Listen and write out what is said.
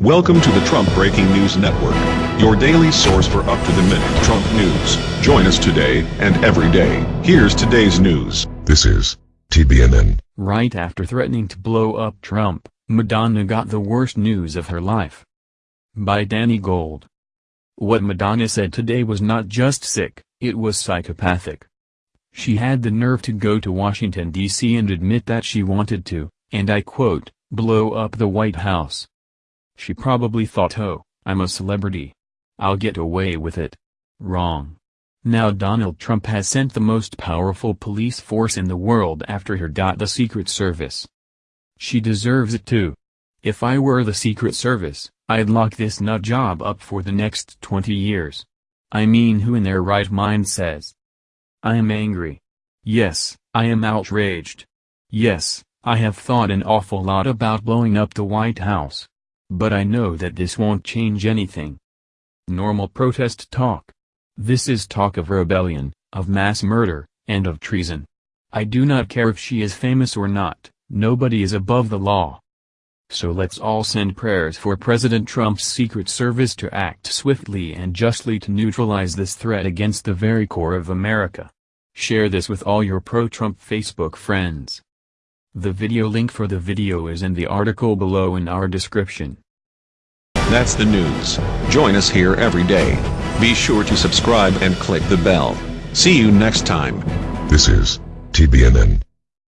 Welcome to the Trump Breaking News Network, your daily source for up-to-the-minute Trump news. Join us today and every day. Here's today's news. This is TBNN. Right after threatening to blow up Trump, Madonna got the worst news of her life. By Danny Gold. What Madonna said today was not just sick, it was psychopathic. She had the nerve to go to Washington, D.C. and admit that she wanted to, and I quote, blow up the White House. She probably thought oh, I'm a celebrity. I'll get away with it. Wrong. Now Donald Trump has sent the most powerful police force in the world after her. The Secret Service. She deserves it too. If I were the Secret Service, I'd lock this nut job up for the next 20 years. I mean who in their right mind says. I am angry. Yes, I am outraged. Yes, I have thought an awful lot about blowing up the White House. But I know that this won't change anything. Normal protest talk. This is talk of rebellion, of mass murder, and of treason. I do not care if she is famous or not, nobody is above the law. So let's all send prayers for President Trump's Secret Service to act swiftly and justly to neutralize this threat against the very core of America. Share this with all your pro-Trump Facebook friends. The video link for the video is in the article below in our description. That's the news. Join us here every day. Be sure to subscribe and click the bell. See you next time. This is TBNN.